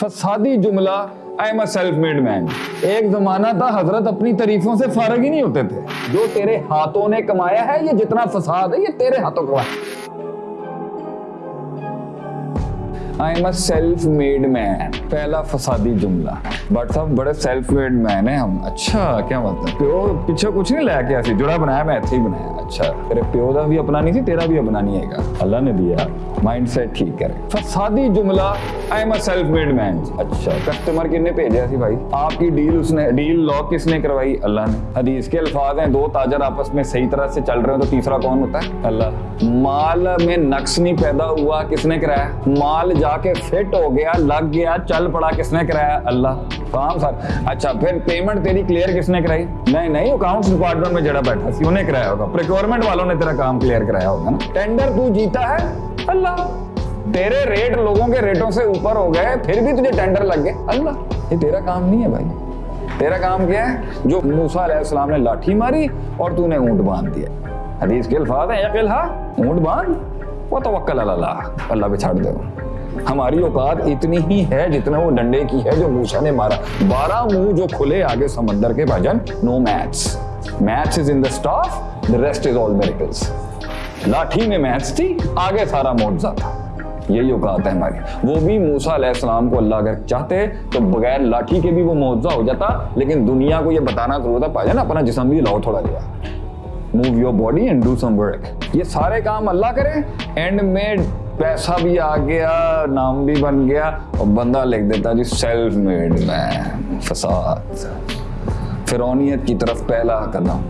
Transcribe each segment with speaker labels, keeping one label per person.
Speaker 1: فسادی جملہ I am self made man ایک زمانہ تھا، حضرت اپنی تعریفوں سے فارغ ہی نہیں ہوتے تھے۔ جو تیرے ہاتھوں نے کمایا ہے، یہ جتنا فساد ہے، یہ تیرے ہاتھوں کمایا I am a self made man پہلا فسادی جملہ بٹ صاحب بڑے سیلف میڈ مین ہیں ہم اچھا کیا مطلب پیو پیچھے کچھ نہیں لایا کیا سی جڑا بنایا میں ایسے ہی بنایا اچھا تیرے پیو دا بھی اپنا نہیں سی تیرا بھی اپنا نہیں ہے گا اللہ نے دیا مائنڈ سیٹ ٹھیک کرے فسادی جملہ I am a self made man اچھا کسٹمر کن نے بھیجا سی بھائی آپ کی ڈیل اس نے ڈیل لاک کس نے کروائی اللہ نے حدیث کے الفاظ ہیں دو تاجر آپس میں صحیح طرح سے چل رہے ہیں تو تیسرا کون ہوتا ہے اللہ مال میں نقص نہیں پیدا ہوا کس نے کرایا مال جا کے فٹ ہو گیا لگ گیا چل پڑا کس نے کرایا اللہ کام سر اچھا پھر پیمنٹ تیری کلیئر کس نے کرائی نہیں نہیں اکاؤنٹس ڈپارٹمنٹ میں جڑا بیٹھا سی انہیں کرایا ہوگا پریکورمنٹ والوں نے تیرا کام کلیئر کرایا ہوگا نا ٹینڈر تو جیتا ہے اللہ تیرے ریٹ لوگوں کے ریٹوں سے اوپر ہو گئے پھر بھی تجھے ٹینڈر لگ گئے اللہ یہ تیرا کام نہیں ہے بھائی تیرا کام کیا ہے جو موسیٰ علیہ السلام نے لاٹھی ماری اور تو نے اونٹ باندھ دیا حدیث کے الفاظ ہیں یقل ہا اونٹ باندھ وہ توکل اللہ اللہ پہ چھاڑ دے ہماری اوقات اتنی ہی ہے جتنا وہ ڈنڈے کی ہے جو موسیٰ نے مارا۔ بارہ منہ جو کھلے آگے سمندر کے بھجن نو maths maths is in the staff the rest is all miracles. لاٹھی میں میتھس تھی، آگے سارا معجزہ تھا۔ یہی اوقات ہے ہماری۔ وہ بھی موسیٰ علیہ السلام کو اللہ اگر چاہتے تو بغیر لاٹھی کے بھی وہ معجزہ ہو جاتا، لیکن دنیا کو یہ بتانا ضرور تھا پا جانا اپنا جسم بھی لاؤ تھوڑا لیا move your body and do some work یہ سارے کام اللہ کرے اینڈ میں پیسہ بھی آ گیا، نام بھی بن گیا اور بندہ لکھ دیتا جی سیلف میڈ مین فساد۔ فرونیت کی طرف پہلا قدم۔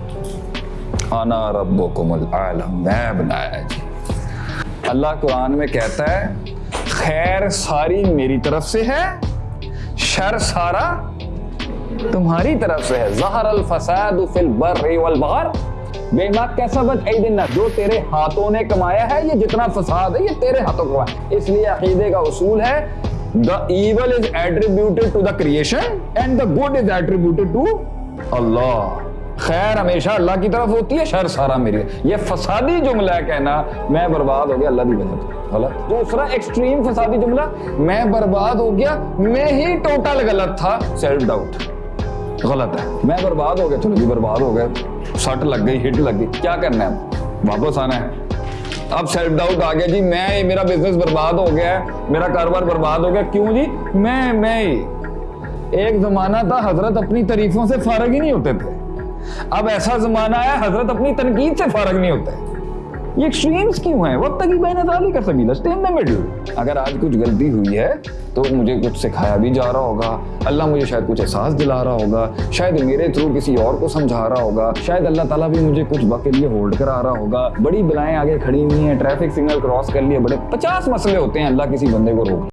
Speaker 1: انا ربکم العالم، میں بنایا جی۔ اللہ قرآن میں کہتا ہے، خیر ساری میری طرف سے ہے، شر سارا تمہاری طرف سے ہے۔ ظہر الفساد فی البر والبحر۔ بے ما کسبت ایدی الناس جو تیرے ہاتھوں نے کمایا ہے، یہ جتنا فساد ہے، یہ تیرے ہاتھوں کمایا اس لیے عقیدے کا اصول ہے، the evil is attributed to the creation and the good is attributed to اللہ خیر ہمیشہ اللہ کی طرف ہوتی ہے، شر سارا میری یہ فسادی جملہ ہے کہنا، میں برباد ہو گیا، اللہ کی وجہ غلط۔ دوسرا ایکسٹریم فسادی جملہ، میں برباد ہو گیا، میں ہی ٹوٹل غلط تھا۔ سیلف ڈاؤٹ غلط ہے۔ میں برباد ہو گیا، چلو جی برباد ہو گیا سٹ لگ گئی ہٹ لگ گئی کیا کرنا ہے واپس آنا ہے اب سیلف ڈاؤٹ آ گیا جی میں میرا بزنس برباد ہو گیا ہے میرا کاروبار برباد ہو گیا کیوں جی میں میں ایک زمانہ تھا حضرت اپنی تعریفوں سے فارغ ہی نہیں ہوتے تھے اب ایسا زمانہ ہے حضرت اپنی تنقید سے فارغ نہیں ہوتے یہ ایکسٹریمز کیوں ہیں وقت کی بین ازالی کا سبیل ہے ان مڈل اگر آج کچھ غلطی ہوئی ہے تو مجھے کچھ سکھایا بھی جا رہا ہوگا۔ اللہ مجھے شاید کچھ احساس دلا رہا ہوگا۔ شاید میرے تھرو کسی اور کو سمجھا رہا ہوگا۔ شاید اللہ تعالیٰ بھی مجھے کچھ وقت کے لیے ہولڈ کرا رہا ہوگا۔ بڑی بلائیں آگے کھڑی ہوئی ہیں۔ ٹریفک سگنل کراس کر لیے۔ بڑے پچاس مسئلے ہوتے ہیں۔ اللہ کسی بندے کو روک